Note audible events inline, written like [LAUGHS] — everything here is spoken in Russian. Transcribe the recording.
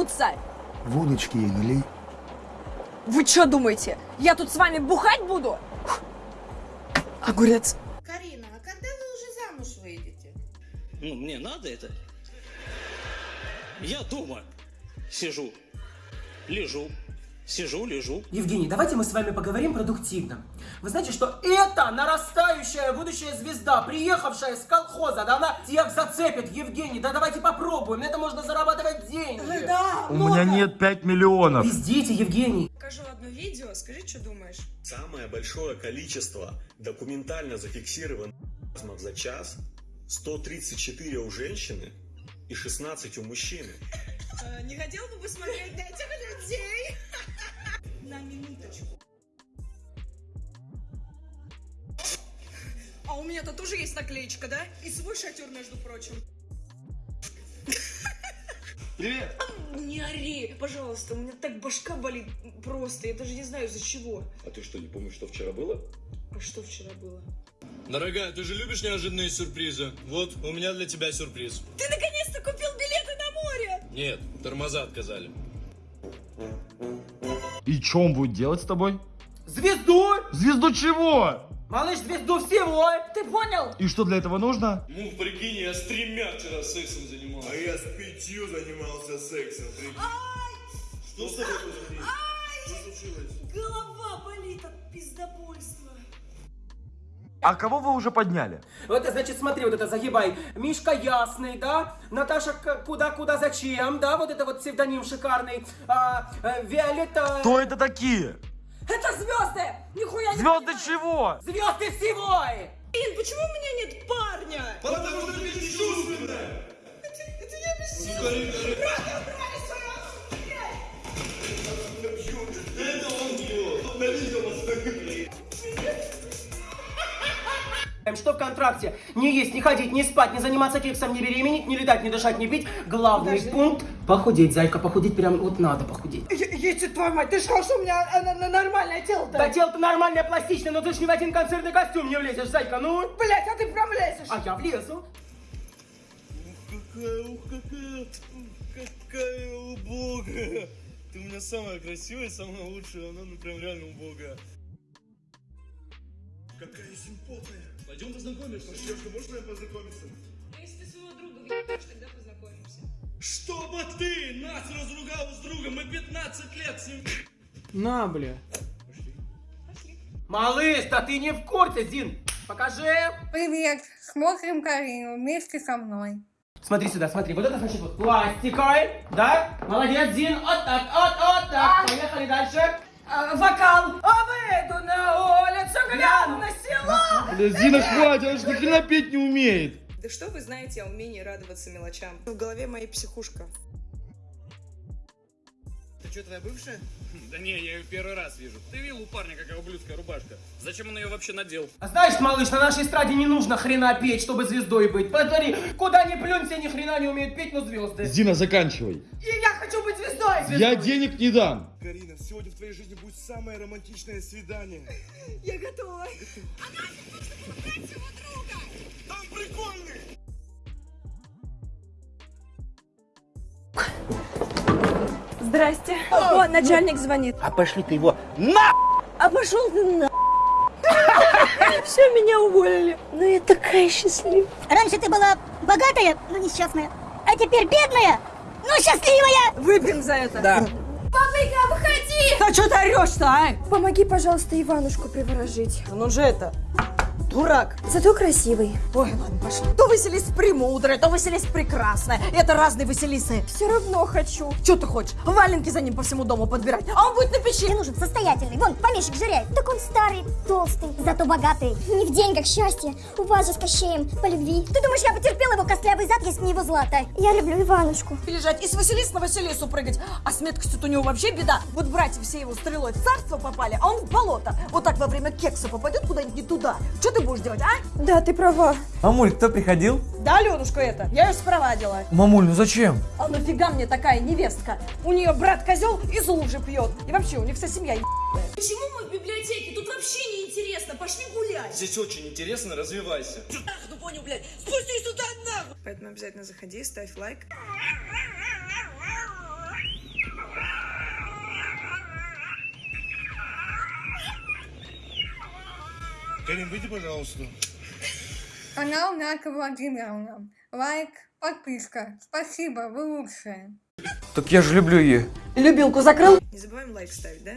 вернуться. Водочки ей налей. Вы что думаете, я тут с вами бухать буду? Огурец. Карина, а когда вы уже замуж выйдете? Ну, мне надо это. Я дома сижу, лежу, сижу, лежу. Евгений, давайте мы с вами поговорим продуктивно. Вы знаете, что это нарастающая будущая звезда, приехавшая с колхоза, да она всех зацепит, Евгений, да давайте попробуем, на это можно зарабатывать деньги. Да, У меня нет 5 миллионов. Пиздите, Евгений. Покажу одно видео, скажи, что думаешь. Самое большое количество документально зафиксированных за час 134 у женщины и 16 у мужчины. Э, не хотел бы посмотреть на этих людей? У меня-то тоже есть наклеечка, да? И свой шатер, между прочим. Привет! Не ори, пожалуйста, у меня так башка болит просто, я даже не знаю из-за чего. А ты что, не помнишь, что вчера было? А что вчера было? Дорогая, ты же любишь неожиданные сюрпризы? Вот, у меня для тебя сюрприз. Ты наконец-то купил билеты на море! Нет, тормоза отказали. И что он будет делать с тобой? Звезду! Звезду чего? Малыш, звезду всего! Ты понял? И что для этого нужно? Ну, прикинь, я с тремя вчера сексом занимался. А я с пятью занимался сексом. Что с тобой происходит? Что случилось? Голова болит от пиздобольства. А кого вы уже подняли? Вот, значит, смотри, вот это загибай. Мишка Ясный, да? Наташа Куда-Куда Зачем, да? Вот это вот псевдоним шикарный. А, э, Виолетта... Кто это такие? Это звезды! Нихуя не Звезды понимаю. чего? Звезды всего! Ин, почему у меня нет парня? Потому что ты бесчувственная! Эм, Что в контракте? Не есть, не ходить, не спать, не заниматься кексом, не беременеть, не летать, не дышать, не пить. Главный пункт – похудеть, зайка, похудеть прям вот надо похудеть. Если твою мать, ты сказал, что у меня э, нормальное тело-то? Да тело-то нормальное, пластичное, но ты ж ни в один концертный костюм не влезешь, зайка, ну. Блять, а ты прям лезешь. А я влезу. Какая, ух, какая, какая убогая. Ты у меня самая красивая, самая лучшая, она ну прям реально убогая. Какая симпотная. Пойдем познакомимся. Девушка, можно я познакомиться? Чтобы ты нас разругала с другом, мы 15 лет с ним... На, бля. Малыш, да ты не в курсе, Зин. Покажи. Привет, смотрим Карину вместе со мной. Смотри сюда, смотри, вот это значит вот пластикой, да? Молодец, Зин, вот так, вот, вот так. Поехали дальше. А, вокал. А выйду на улицу, гляну на село. Зина, хватит, она же ни хрена петь не умеет. Да что вы знаете о умении радоваться мелочам? В голове моей психушка. Ты что, твоя бывшая? [LAUGHS] Да не, я ее первый раз вижу. Ты видел у парня какая ублюдская рубашка? Зачем он ее вообще надел? А знаешь, малыш, на нашей эстраде не нужно хрена петь, чтобы звездой быть. Посмотри, куда ни плюнь, все ни хрена не умеют петь, но звезды. Зина, заканчивай. И я хочу быть звездой. Я денег не дам. Карина, сегодня в твоей жизни будет самое романтичное свидание. Я готова. [LAUGHS] Там Здрасте. О, начальник звонит. А пошли ты его на! А пошел ты на... [LAUGHS] Все, меня уволили. Ну я такая счастливая. Раньше ты была богатая, но несчастная. А теперь бедная, но счастливая. Выпьем за это. Да. Папайка, выходи! А что ты орешь-то, а? Помоги, пожалуйста, Иванушку приворожить. Ну он же это, дурак. Зато красивый. Ой, ладно, пошли. То Василис премудрая, то Василис прекрасная. Это разные Василисы. Все равно хочу. Что ты хочешь? Валенки за ним по всему дому подбирать, а он будет на печи. Мне нужен состоятельный. Вон, помещик жиряет. Так он старый, толстый, зато богатый. Не в деньгах счастье. У вас же с Кощеем по любви. Ты думаешь, я потерпела его костлявый зад, если не его злато? Я люблю Иванушку. Лежать и с Василиса на Василису прыгать. А с меткостью-то у него вообще беда. Вот братья все его стрелой в царство попали, а он в болото. Вот так во время кекса попадет куда-нибудь не туда. Что ты будешь делать, а? Да, ты права. Мамуль, кто приходил? Да, Аленушка это. Я ее спровадила. Мамуль, ну зачем? А нафига мне такая невестка? У нее брат козел из лужи пьет. И вообще, у них вся семья ебаная. Почему мы в библиотеке? Тут вообще не интересно. Пошли гулять. Здесь очень интересно, развивайся. Ну понял, блядь. Спустись сюда нахуй. Поэтому обязательно заходи, ставь лайк. Карин, выйди, пожалуйста. Канал Ната Владимировна. Лайк, подписка. Спасибо, вы лучшие. Так я же люблю ее. Любилку закрыл? Не забываем лайк ставить, да?